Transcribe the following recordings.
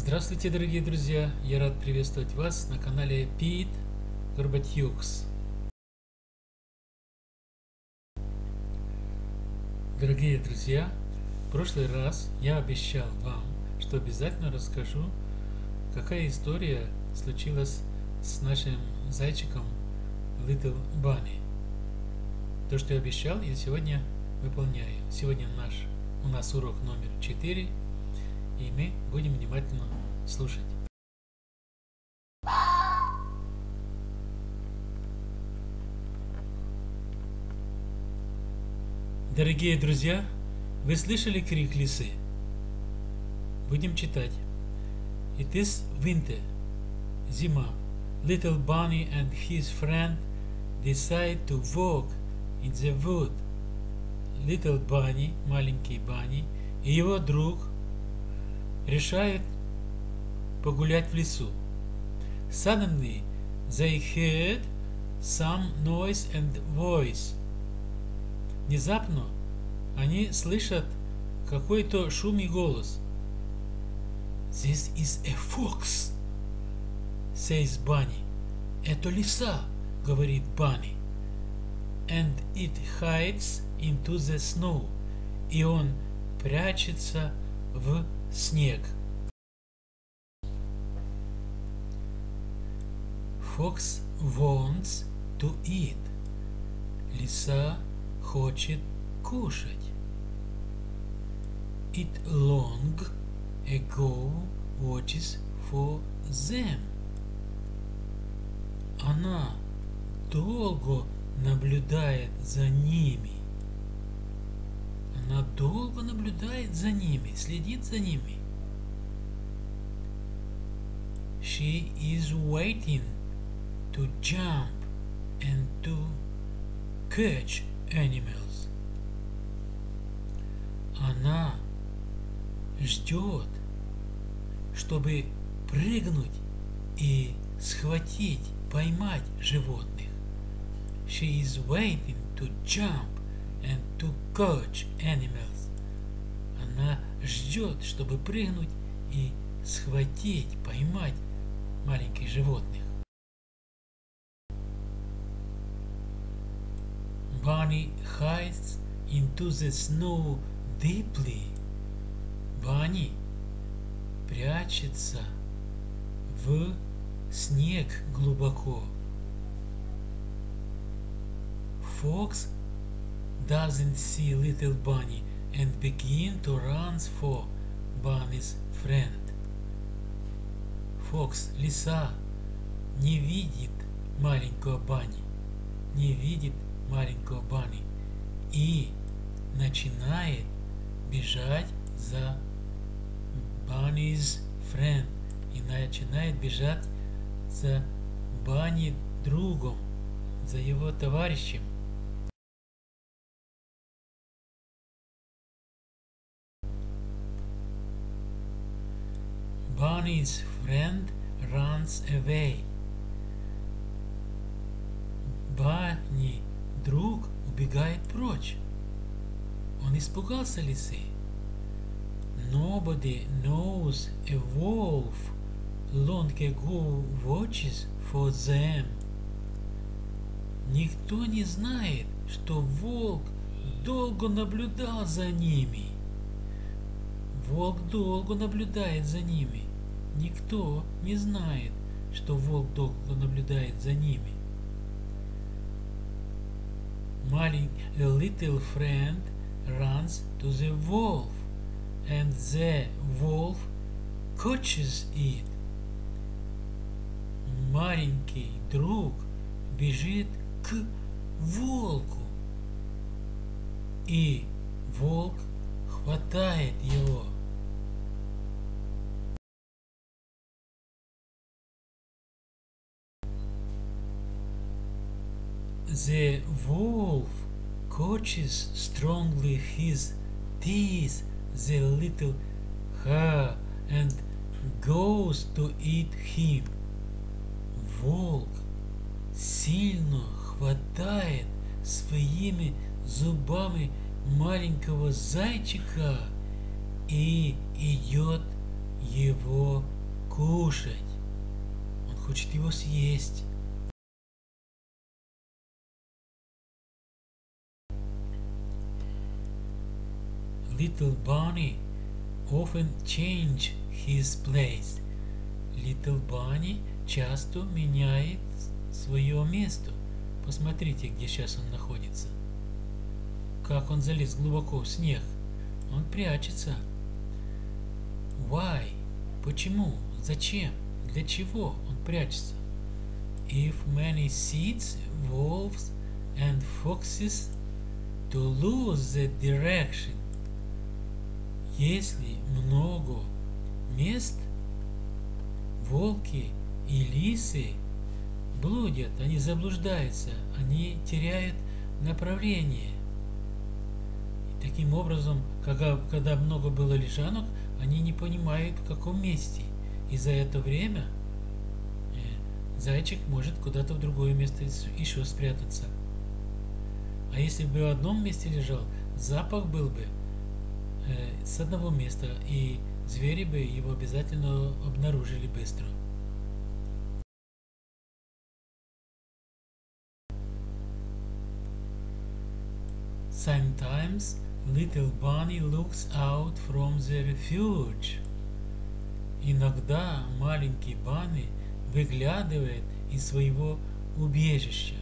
Здравствуйте, дорогие друзья! Я рад приветствовать вас на канале Пит Горбатюкс. Дорогие друзья, в прошлый раз я обещал вам, что обязательно расскажу, какая история случилась с нашим зайчиком Little Bunny. То, что я обещал, я сегодня выполняю. Сегодня наш, у нас урок номер 4, и мы будем внимательно слушать. Дорогие друзья, вы слышали крик лисы? Будем читать. It is winter. Зима. Little Bunny and his friend decide to walk in the wood. Little Bunny, маленький Банни, и его друг решают погулять в лесу. Suddenly they heard some noise and voice. Внезапно они слышат какой-то шум и голос. This is a fox, says Bunny. Это лиса, говорит Bunny. And it hides into the snow. И он прячется в снег. Fox wants to eat. Лиса хочет кушать. It long ago watches for them. Она долго наблюдает за ними. Она долго наблюдает за ними, следит за ними. She is waiting to jump and to catch animals. Она ждет, чтобы прыгнуть и схватить, поймать животных. She is waiting to jump and to catch animals. Она ждет, чтобы прыгнуть и схватить, поймать маленьких животных. Bunny hides into the snow deeply. Bunny прячется в снег глубоко. Fox doesn't see little bunny and begin to run for bunny's friend. Фокс, лиса, не видит маленького Бани, не видит маленького Бани и начинает бежать за Bunny's friend и начинает бежать за Бани другом, за его товарищем. Bunny's friend runs away. Банни, друг, убегает прочь. Он испугался лисы. Nobody knows a wolf long ago watches for them. Никто не знает, что волк долго наблюдал за ними. Волк долго наблюдает за ними. Никто не знает, что волк долго наблюдает за ними. Маленький little friend runs to the wolf, and the wolf catches it. Маленький друг бежит к волку, и волк хватает его. The wolf catches strongly his teeth the little hare and goes to eat him. Волк сильно хватает своими зубами маленького зайчика и идет его кушать. Он хочет его съесть. Little Bunny often change his place. Little Bunny часто меняет свое место. Посмотрите, где сейчас он находится. Как он залез глубоко в снег. Он прячется. Why? Почему? Зачем? Для чего он прячется? If many seeds, wolves and foxes to lose the direction. Если много мест, волки и лисы блудят, они заблуждаются, они теряют направление. И таким образом, когда, когда много было лежанок, они не понимают, в каком месте. И за это время э, зайчик может куда-то в другое место еще спрятаться. А если бы в одном месте лежал, запах был бы с одного места, и звери бы его обязательно обнаружили быстро. Sometimes little bunny looks out from the refuge. Иногда маленький Банни выглядывает из своего убежища.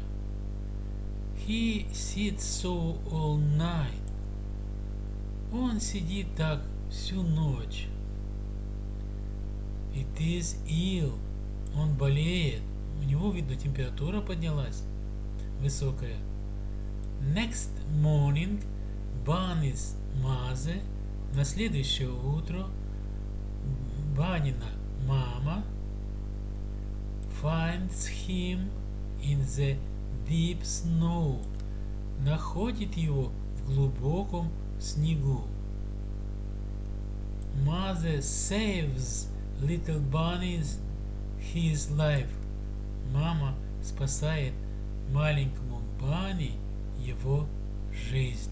He sits so all night. Он сидит так всю ночь. It is ill. Он болеет. У него, видно, температура поднялась высокая. Next morning, Bunny's mother на следующее утро Банина мама finds him in the deep snow находит его в глубоком снегу. Mother saves little bunny's his life. Мама спасает маленькому Банни его жизнь.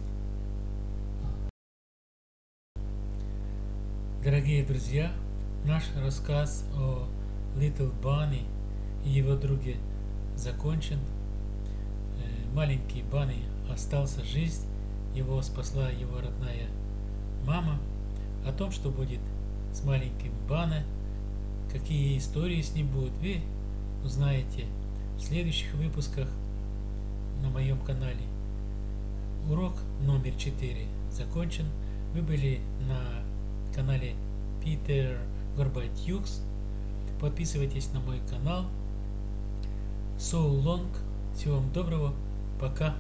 Дорогие друзья, наш рассказ о Little Bunny и его друге закончен. Э, маленький Банни остался жизнь, его спасла его родная мама. О том, что будет с маленьким Бане, какие истории с ним будут, вы узнаете в следующих выпусках на моем канале. Урок номер 4 закончен. Вы были на канале Питер Горбатюкс. Подписывайтесь на мой канал. So long. Всего вам доброго. Пока.